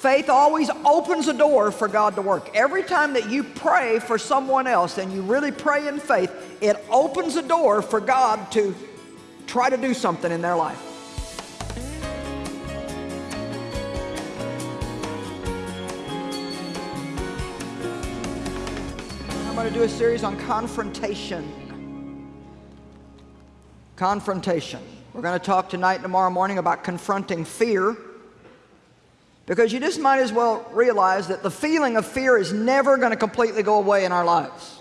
Faith always opens a door for God to work. Every time that you pray for someone else and you really pray in faith, it opens a door for God to try to do something in their life. I'm going to do a series on confrontation. Confrontation. We're going to talk tonight and tomorrow morning about confronting fear. Because you just might as well realize that the feeling of fear is never going to completely go away in our lives.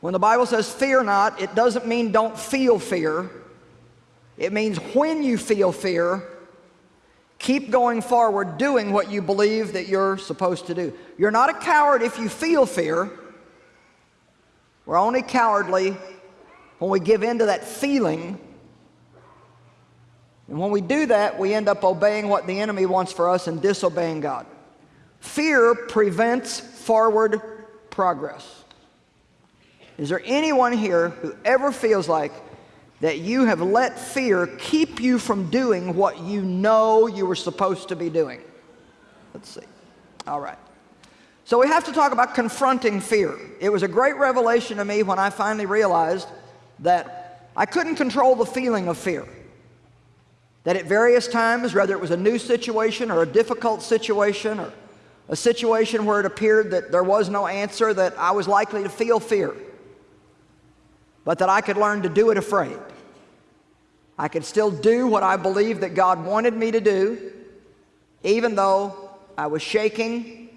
When the Bible says fear not, it doesn't mean don't feel fear. It means when you feel fear, keep going forward doing what you believe that you're supposed to do. You're not a coward if you feel fear. We're only cowardly when we give in to that feeling and when we do that, we end up obeying what the enemy wants for us and disobeying God. Fear prevents forward progress. Is there anyone here who ever feels like that you have let fear keep you from doing what you know you were supposed to be doing? Let's see. All right. So we have to talk about confronting fear. It was a great revelation to me when I finally realized that I couldn't control the feeling of fear that at various times, whether it was a new situation or a difficult situation or a situation where it appeared that there was no answer, that I was likely to feel fear, but that I could learn to do it afraid. I could still do what I believed that God wanted me to do, even though I was shaking,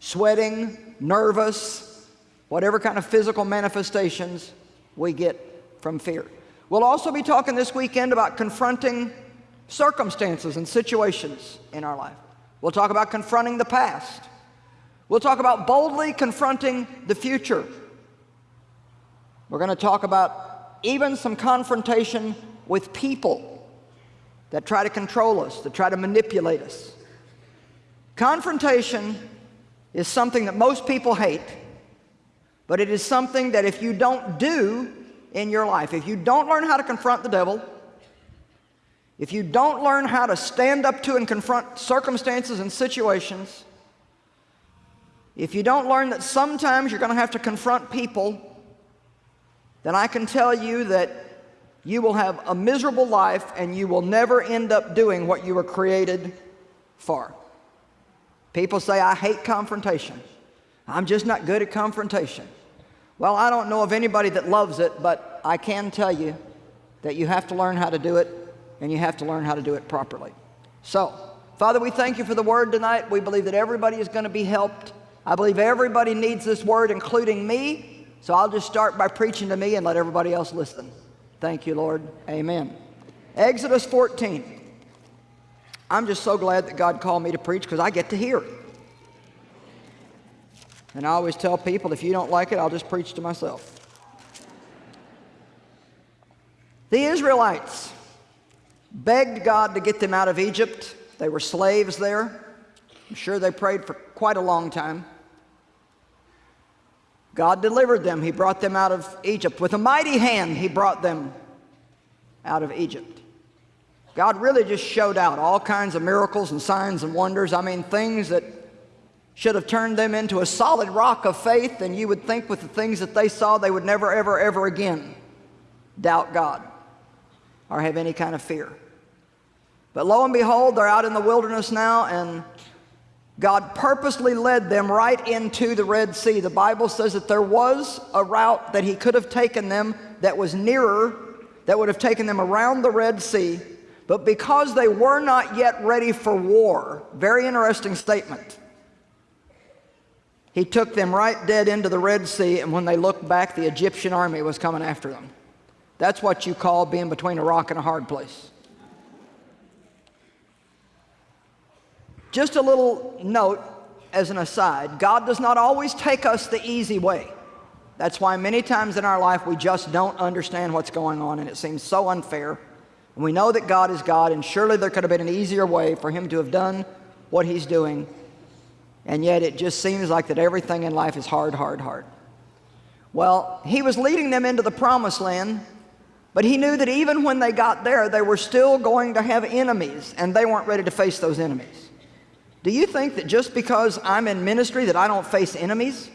sweating, nervous, whatever kind of physical manifestations we get from fear. We'll also be talking this weekend about confronting circumstances and situations in our life. We'll talk about confronting the past. We'll talk about boldly confronting the future. We're going to talk about even some confrontation with people that try to control us, that try to manipulate us. Confrontation is something that most people hate, but it is something that if you don't do, in your life. If you don't learn how to confront the devil, if you don't learn how to stand up to and confront circumstances and situations, if you don't learn that sometimes you're going to have to confront people, then I can tell you that you will have a miserable life and you will never end up doing what you were created for. People say, I hate confrontation. I'm just not good at confrontation. Well, I don't know of anybody that loves it, but I can tell you that you have to learn how to do it, and you have to learn how to do it properly. So, Father, we thank you for the word tonight. We believe that everybody is going to be helped. I believe everybody needs this word, including me. So I'll just start by preaching to me and let everybody else listen. Thank you, Lord. Amen. Exodus 14. I'm just so glad that God called me to preach because I get to hear. And I always tell people, if you don't like it, I'll just preach to myself. The Israelites begged God to get them out of Egypt. They were slaves there. I'm sure they prayed for quite a long time. God delivered them. He brought them out of Egypt. With a mighty hand, He brought them out of Egypt. God really just showed out all kinds of miracles and signs and wonders. I mean, things that should have turned them into a solid rock of faith, and you would think with the things that they saw, they would never, ever, ever again doubt God or have any kind of fear. But lo and behold, they're out in the wilderness now, and God purposely led them right into the Red Sea. The Bible says that there was a route that He could have taken them that was nearer, that would have taken them around the Red Sea, but because they were not yet ready for war, very interesting statement. He took them right dead into the Red Sea, and when they looked back, the Egyptian army was coming after them. That's what you call being between a rock and a hard place. Just a little note as an aside God does not always take us the easy way. That's why many times in our life we just don't understand what's going on, and it seems so unfair. And we know that God is God, and surely there could have been an easier way for Him to have done what He's doing and yet it just seems like that everything in life is hard, hard, hard. Well, he was leading them into the promised land, But he knew that even when they got there, they were still going to have enemies, and they weren't ready to face those enemies. Do you think that just because I'm in ministry that I don't face enemies?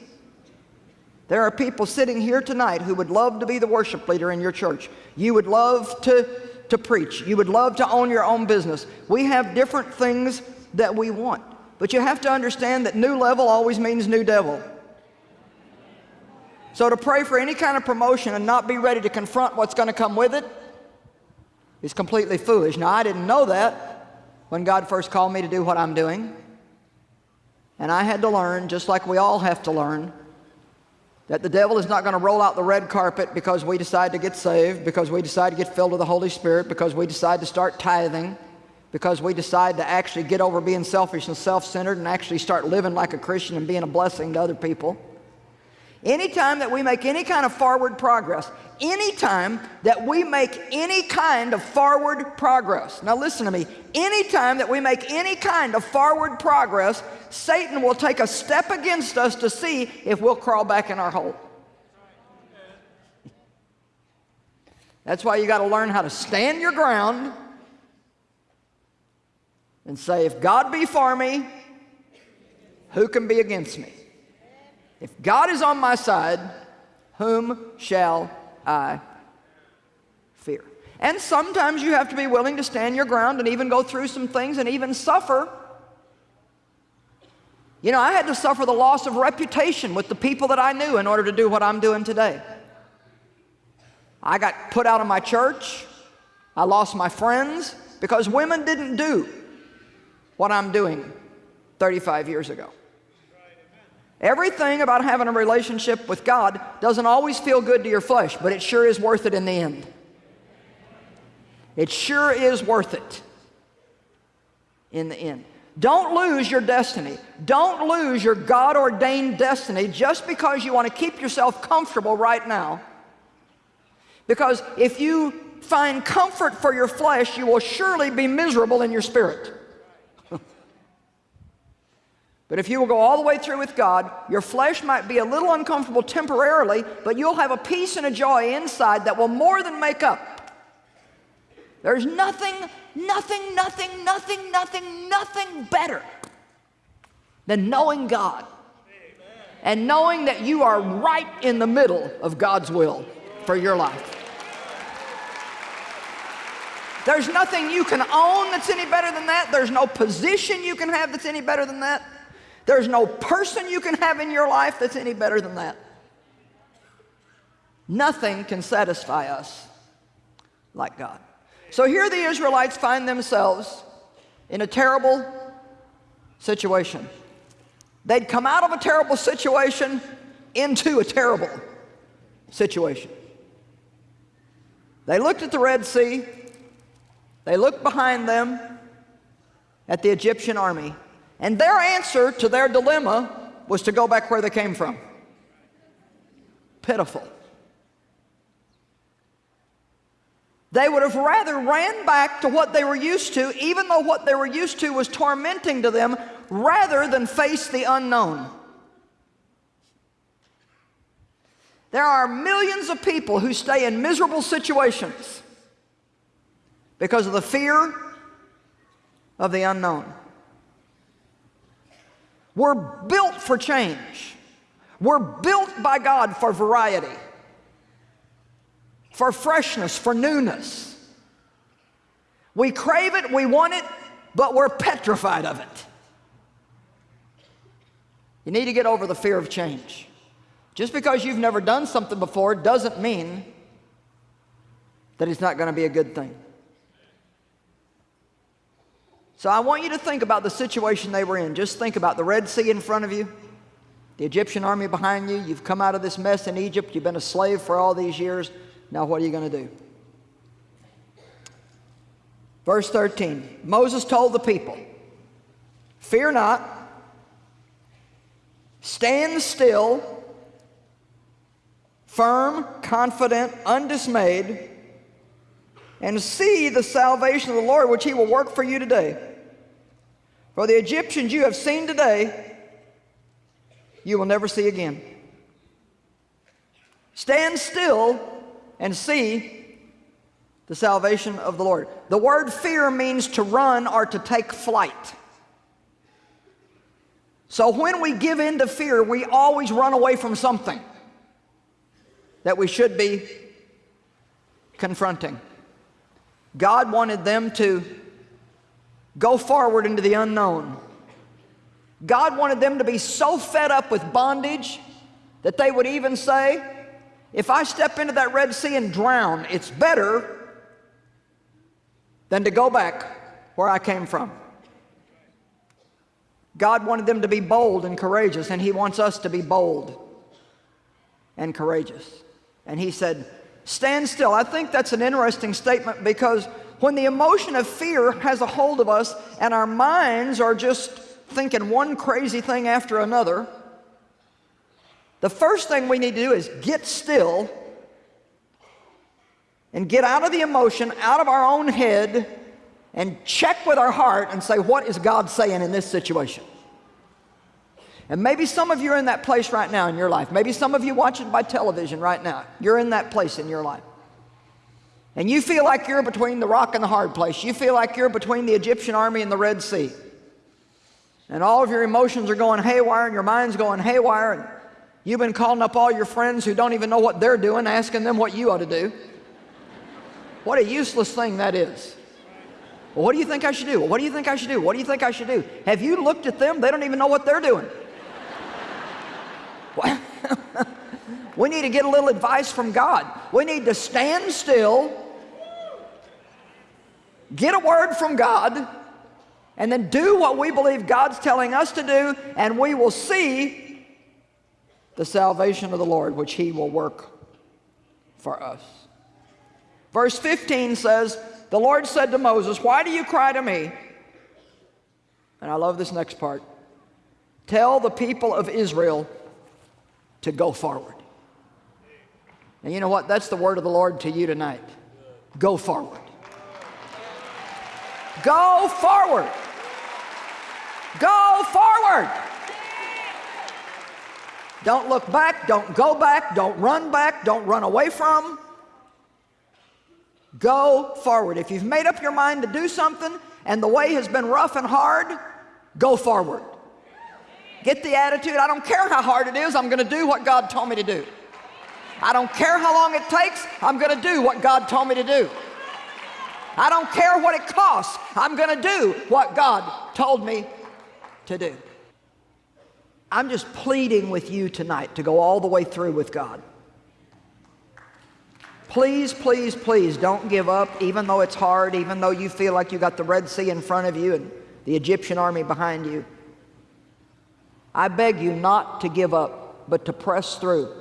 There are people sitting here tonight who would love to be the worship leader in your church. You would love to, to preach. You would love to own your own business. We have different things that we want. But you have to understand that new level always means new devil. So to pray for any kind of promotion and not be ready to confront what's going to come with it is completely foolish. Now, I didn't know that when God first called me to do what I'm doing. And I had to learn, just like we all have to learn, that the devil is not going to roll out the red carpet because we decide to get saved, because we decide to get filled with the Holy Spirit, because we decide to start tithing, because we decide to actually get over being selfish and self-centered and actually start living like a Christian and being a blessing to other people. Anytime that we make any kind of forward progress, anytime that we make any kind of forward progress, now listen to me, anytime that we make any kind of forward progress, Satan will take a step against us to see if we'll crawl back in our hole. That's why you got to learn how to stand your ground and say, if God be for me, who can be against me? If God is on my side, whom shall I fear? And sometimes you have to be willing to stand your ground and even go through some things and even suffer. You know, I had to suffer the loss of reputation with the people that I knew in order to do what I'm doing today. I got put out of my church. I lost my friends because women didn't do what I'm doing 35 years ago. Everything about having a relationship with God doesn't always feel good to your flesh, but it sure is worth it in the end. It sure is worth it in the end. Don't lose your destiny. Don't lose your God ordained destiny just because you want to keep yourself comfortable right now. Because if you find comfort for your flesh, you will surely be miserable in your spirit. But if you will go all the way through with God, your flesh might be a little uncomfortable temporarily, but you'll have a peace and a joy inside that will more than make up. There's nothing, nothing, nothing, nothing, nothing, nothing better than knowing God and knowing that you are right in the middle of God's will for your life. There's nothing you can own that's any better than that. There's no position you can have that's any better than that. There's no person you can have in your life that's any better than that. Nothing can satisfy us like God. So here the Israelites find themselves in a terrible situation. They'd come out of a terrible situation into a terrible situation. They looked at the Red Sea. They looked behind them at the Egyptian army. And their answer to their dilemma was to go back where they came from. Pitiful. They would have rather ran back to what they were used to, even though what they were used to was tormenting to them, rather than face the unknown. There are millions of people who stay in miserable situations because of the fear of the unknown. We're built for change. We're built by God for variety, for freshness, for newness. We crave it, we want it, but we're petrified of it. You need to get over the fear of change. Just because you've never done something before doesn't mean that it's not going to be a good thing. So I want you to think about the situation they were in. Just think about the Red Sea in front of you, the Egyptian army behind you. You've come out of this mess in Egypt. You've been a slave for all these years. Now what are you going to do? Verse 13 Moses told the people, Fear not, stand still, firm, confident, undismayed, and see the salvation of the Lord, which he will work for you today. For the Egyptians you have seen today, you will never see again. Stand still and see the salvation of the Lord. The word fear means to run or to take flight. So when we give in to fear, we always run away from something that we should be confronting. God wanted them to go forward into the unknown. God wanted them to be so fed up with bondage that they would even say, if I step into that Red Sea and drown, it's better than to go back where I came from. God wanted them to be bold and courageous, and He wants us to be bold and courageous. And He said, Stand still. I think that's an interesting statement because when the emotion of fear has a hold of us and our minds are just thinking one crazy thing after another, the first thing we need to do is get still and get out of the emotion, out of our own head, and check with our heart and say, what is God saying in this situation? And maybe some of you are in that place right now in your life. Maybe some of you watching by television right now. You're in that place in your life. And you feel like you're between the rock and the hard place. You feel like you're between the Egyptian army and the Red Sea. And all of your emotions are going haywire and your mind's going haywire. And you've been calling up all your friends who don't even know what they're doing, asking them what you ought to do. What a useless thing that is. Well, what do you think I should do? What do you think I should do? What do you think I should do? Have you looked at them? They don't even know what they're doing. we need to get a little advice from God. We need to stand still, get a word from God, and then do what we believe God's telling us to do, and we will see the salvation of the Lord, which He will work for us. Verse 15 says, The Lord said to Moses, Why do you cry to me? And I love this next part. Tell the people of Israel to go forward. And you know what? That's the word of the Lord to you tonight. Go forward. Go forward. Go forward. Don't look back. Don't go back. Don't run back. Don't run away from. Go forward. If you've made up your mind to do something and the way has been rough and hard, go forward. Get the attitude, I don't care how hard it is, I'm going to do what God told me to do. I don't care how long it takes, I'm going to do what God told me to do. I don't care what it costs, I'm going to do what God told me to do. I'm just pleading with you tonight to go all the way through with God. Please, please, please don't give up, even though it's hard, even though you feel like you got the Red Sea in front of you and the Egyptian army behind you. I beg you not to give up, but to press through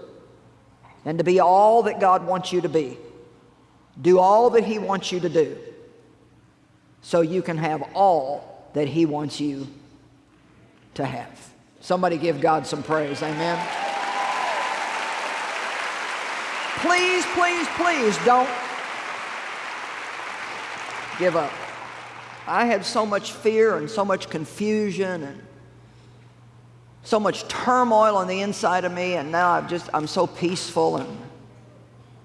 and to be all that God wants you to be. Do all that He wants you to do so you can have all that He wants you to have. Somebody give God some praise. Amen. Please, please, please don't give up. I had so much fear and so much confusion and so much turmoil on the inside of me, and now I'm just, I'm so peaceful and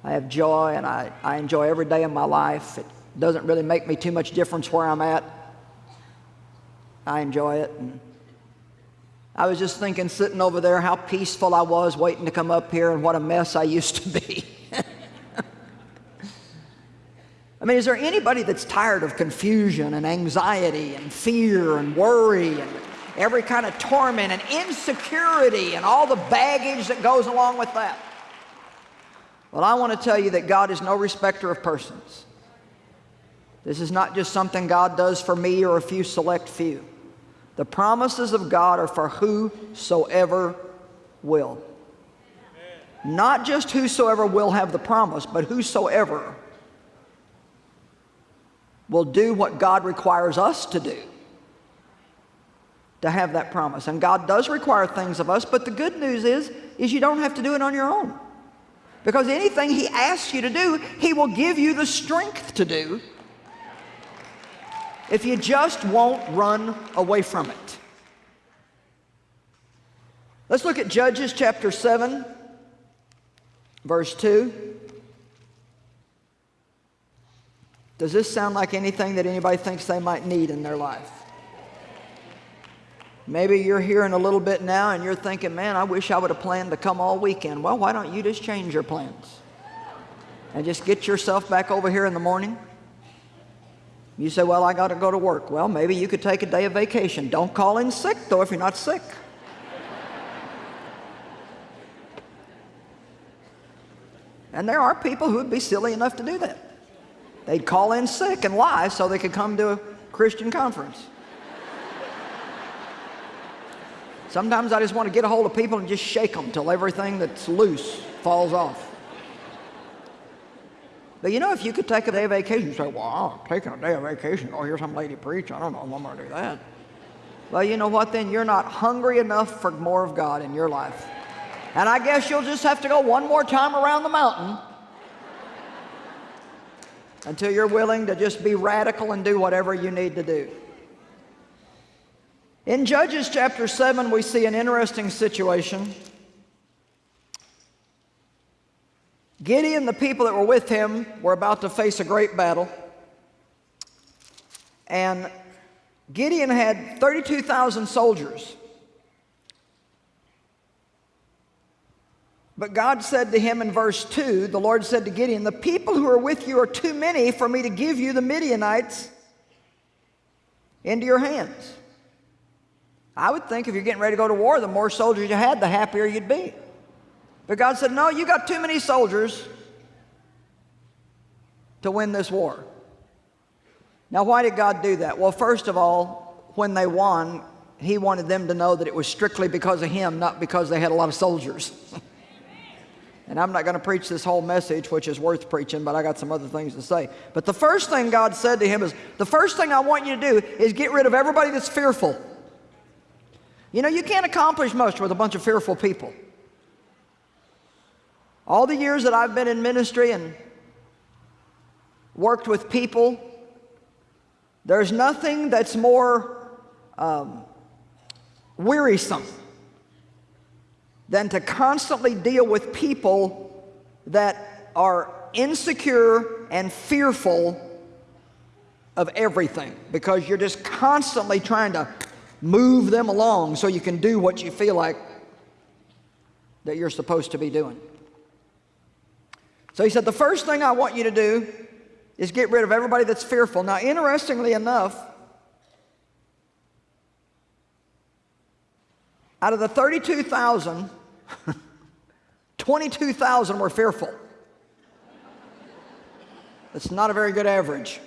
I have joy and I, I enjoy every day of my life. It doesn't really make me too much difference where I'm at. I enjoy it. And I was just thinking, sitting over there, how peaceful I was waiting to come up here and what a mess I used to be. I mean, is there anybody that's tired of confusion and anxiety and fear and worry and every kind of torment and insecurity and all the baggage that goes along with that. Well, I want to tell you that God is no respecter of persons. This is not just something God does for me or a few select few. The promises of God are for whosoever will. Not just whosoever will have the promise, but whosoever will do what God requires us to do to have that promise. And God does require things of us, but the good news is, is you don't have to do it on your own. Because anything He asks you to do, He will give you the strength to do if you just won't run away from it. Let's look at Judges chapter 7, verse 2. Does this sound like anything that anybody thinks they might need in their life? Maybe you're hearing a little bit now and you're thinking, man, I wish I would have planned to come all weekend. Well, why don't you just change your plans? And just get yourself back over here in the morning? You say, well, I got to go to work. Well, maybe you could take a day of vacation. Don't call in sick, though, if you're not sick. and there are people who would be silly enough to do that. They'd call in sick and lie so they could come to a Christian conference. Sometimes I just want to get a hold of people and just shake them till everything that's loose falls off. But you know, if you could take a day of vacation, you say, well, I'm taking a day of vacation. Oh, here's some lady preach. I don't know if I'm going to do that. Well, you know what then? You're not hungry enough for more of God in your life. And I guess you'll just have to go one more time around the mountain until you're willing to just be radical and do whatever you need to do. In Judges chapter 7, we see an interesting situation. Gideon, the people that were with him, were about to face a great battle. And Gideon had 32,000 soldiers. But God said to him in verse 2, the Lord said to Gideon, The people who are with you are too many for me to give you the Midianites into your hands. I would think if you're getting ready to go to war, the more soldiers you had, the happier you'd be. But God said, No, you got too many soldiers to win this war. Now, why did God do that? Well, first of all, when they won, He wanted them to know that it was strictly because of Him, not because they had a lot of soldiers. and I'm not going to preach this whole message, which is worth preaching, but I got some other things to say. But the first thing God said to him is, The first thing I want you to do is get rid of everybody that's fearful. You know, you can't accomplish much with a bunch of fearful people. All the years that I've been in ministry and worked with people, there's nothing that's more um, wearisome than to constantly deal with people that are insecure and fearful of everything because you're just constantly trying to move them along so you can do what you feel like that you're supposed to be doing. So he said, the first thing I want you to do is get rid of everybody that's fearful. Now, interestingly enough, out of the 32,000, 22,000 were fearful. That's not a very good average.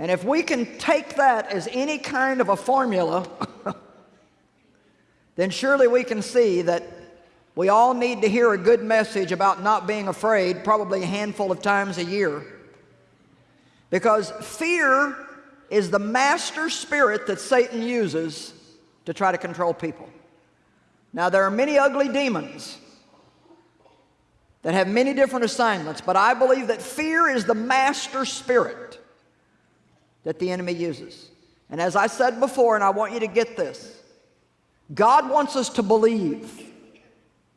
And if we can take that as any kind of a formula, then surely we can see that we all need to hear a good message about not being afraid, probably a handful of times a year. Because fear is the master spirit that Satan uses to try to control people. Now, there are many ugly demons that have many different assignments, but I believe that fear is the master spirit that the enemy uses. And as I said before, and I want you to get this, God wants us to believe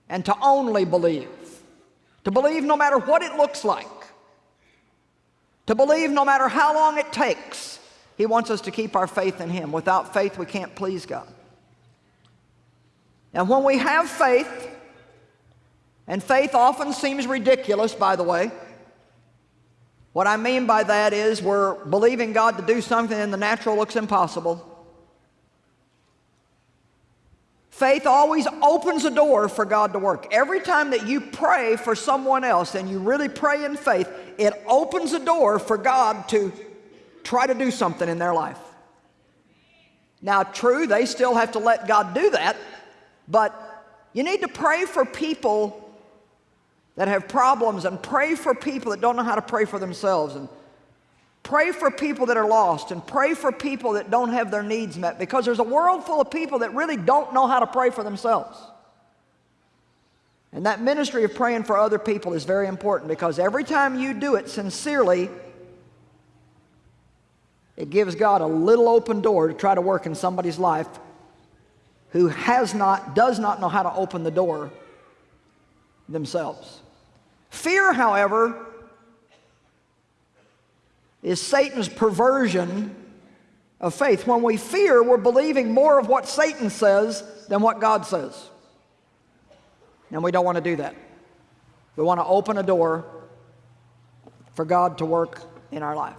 and to only believe. To believe no matter what it looks like. To believe no matter how long it takes. He wants us to keep our faith in Him. Without faith, we can't please God. And when we have faith, and faith often seems ridiculous, by the way, what I mean by that is we're believing God to do something and the natural looks impossible. Faith always opens a door for God to work. Every time that you pray for someone else and you really pray in faith, it opens a door for God to try to do something in their life. Now, true, they still have to let God do that, but you need to pray for people that have problems and pray for people that don't know how to pray for themselves and pray for people that are lost and pray for people that don't have their needs met because there's a world full of people that really don't know how to pray for themselves. And that ministry of praying for other people is very important because every time you do it sincerely, it gives God a little open door to try to work in somebody's life who has not, does not know how to open the door themselves. Fear, however, is Satan's perversion of faith. When we fear, we're believing more of what Satan says than what God says. And we don't want to do that. We want to open a door for God to work in our life.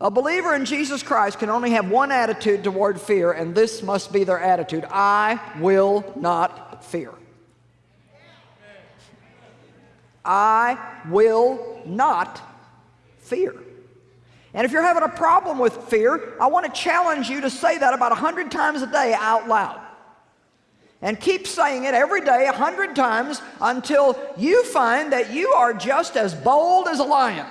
A believer in Jesus Christ can only have one attitude toward fear, and this must be their attitude I will not fear. I will not fear. And if you're having a problem with fear, I want to challenge you to say that about 100 times a day out loud. And keep saying it every day, 100 times, until you find that you are just as bold as a lion.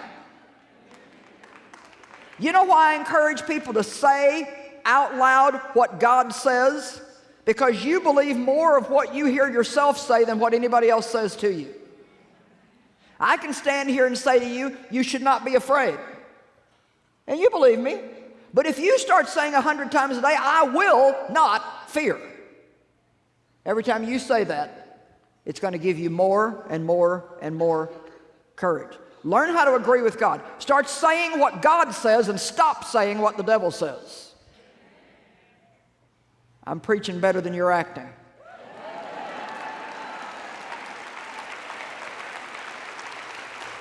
You know why I encourage people to say out loud what God says? Because you believe more of what you hear yourself say than what anybody else says to you. I can stand here and say to you, you should not be afraid. And you believe me. But if you start saying a hundred times a day, I will not fear. Every time you say that, it's going to give you more and more and more courage. Learn how to agree with God. Start saying what God says and stop saying what the devil says. I'm preaching better than you're acting.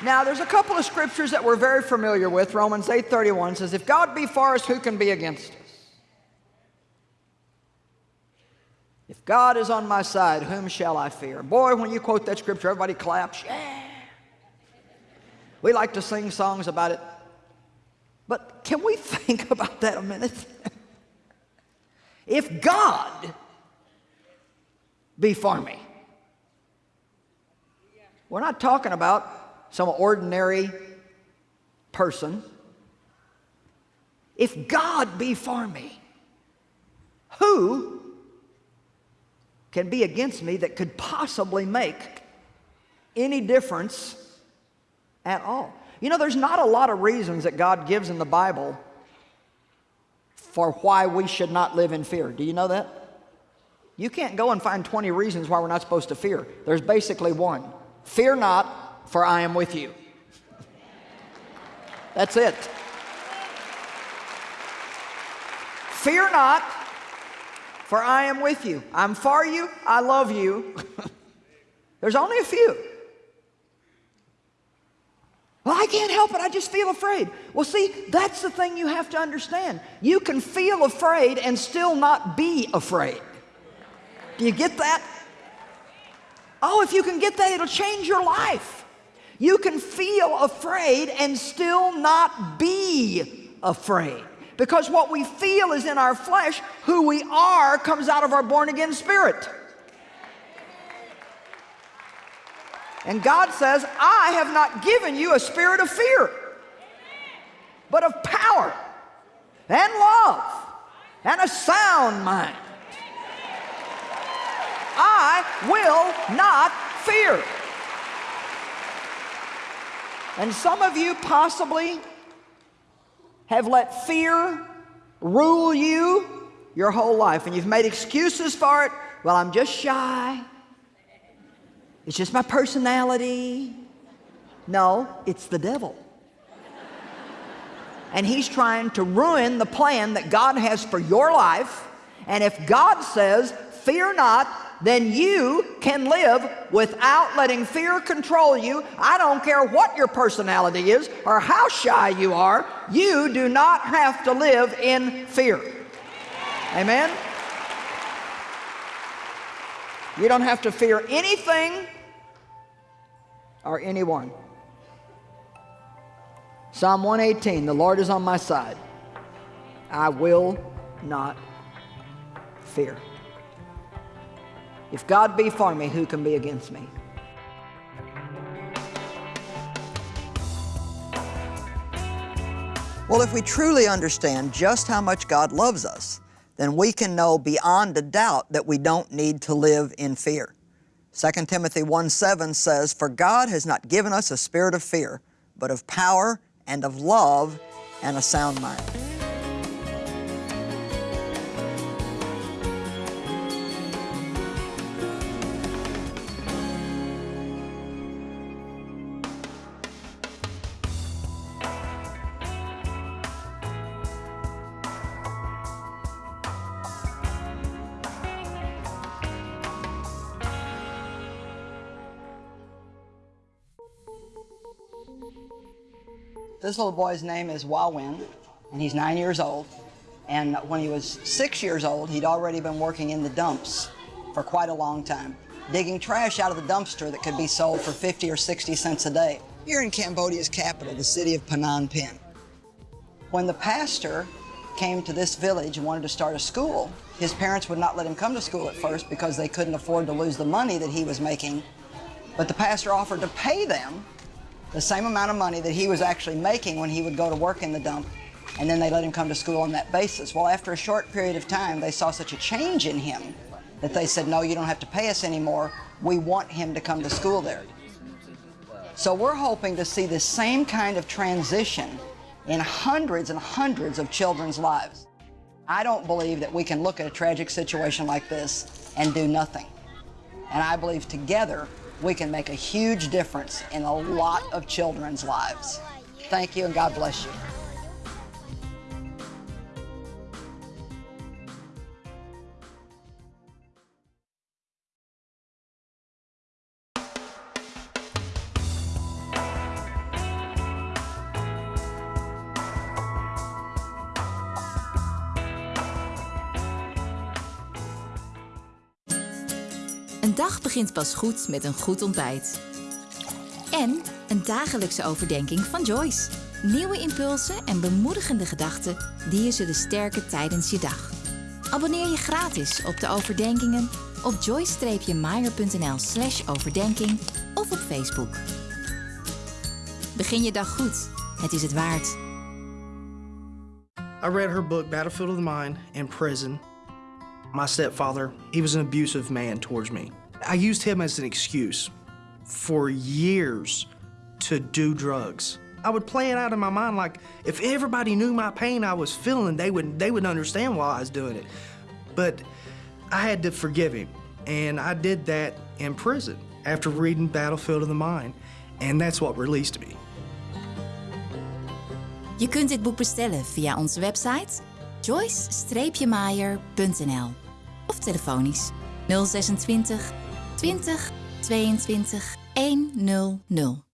Now, there's a couple of scriptures that we're very familiar with. Romans 8:31 says, "If God be for us, who can be against us?" If God is on my side, whom shall I fear? Boy, when you quote that scripture, everybody claps. Yeah. We like to sing songs about it. But can we think about that a minute? if God be for me, we're not talking about some ordinary person. If God be for me, who can be against me that could possibly make any difference at all. You know, there's not a lot of reasons that God gives in the Bible for why we should not live in fear. Do you know that? You can't go and find 20 reasons why we're not supposed to fear. There's basically one. Fear not, for I am with you. That's it. Fear not, for I am with you. I'm for you, I love you. There's only a few. Well, I can't help it. I just feel afraid. Well, see, that's the thing you have to understand. You can feel afraid and still not be afraid. Do you get that? Oh, if you can get that, it'll change your life. You can feel afraid and still not be afraid. Because what we feel is in our flesh, who we are comes out of our born again spirit. And God says, I have not given you a spirit of fear, but of power and love and a sound mind. I will not fear. And some of you possibly have let fear rule you your whole life and you've made excuses for it. Well, I'm just shy. It's just my personality. No, it's the devil. and he's trying to ruin the plan that God has for your life. And if God says, fear not, then you can live without letting fear control you. I don't care what your personality is or how shy you are, you do not have to live in fear. Amen? You don't have to fear anything or anyone. Psalm 118 The Lord is on my side. I will not fear. If God be for me, who can be against me? Well, if we truly understand just how much God loves us, then we can know beyond a doubt that we don't need to live in fear. 2 Timothy 1 7 says, For God has not given us a spirit of fear, but of power and of love and a sound mind. This little boy's name is Wawin, and he's nine years old. And when he was six years old, he'd already been working in the dumps for quite a long time, digging trash out of the dumpster that could be sold for 50 or 60 cents a day. Here in Cambodia's capital, the city of Phnom Penh. When the pastor came to this village and wanted to start a school, his parents would not let him come to school at first because they couldn't afford to lose the money that he was making. But the pastor offered to pay them the same amount of money that he was actually making when he would go to work in the dump, and then they let him come to school on that basis. Well, after a short period of time, they saw such a change in him that they said, no, you don't have to pay us anymore. We want him to come to school there. So we're hoping to see the same kind of transition in hundreds and hundreds of children's lives. I don't believe that we can look at a tragic situation like this and do nothing. And I believe together we can make a huge difference in a lot of children's lives. Thank you and God bless you. Begint pas goed met een goed ontbijt. En een dagelijkse overdenking van Joyce. Nieuwe impulsen en bemoedigende gedachten die je zullen sterken tijdens je dag. Abonneer je gratis op de overdenkingen op joyce-meyer.nl slash overdenking of op Facebook. Begin je dag goed. Het is het waard. I read her book, Battlefield of the Mind, in prison. My stepfather, he was an abusive man towards me. I used him as an excuse for years to do drugs. I would play it out in my mind like if everybody knew my pain I was feeling, they would they would understand why I was doing it. But I had to forgive him, and I did that in prison after reading Battlefield of the Mind, and that's what released me. Je kunt dit boek bestellen via onze website joyce-meyer.nl of telefonisch 026 20 22 100.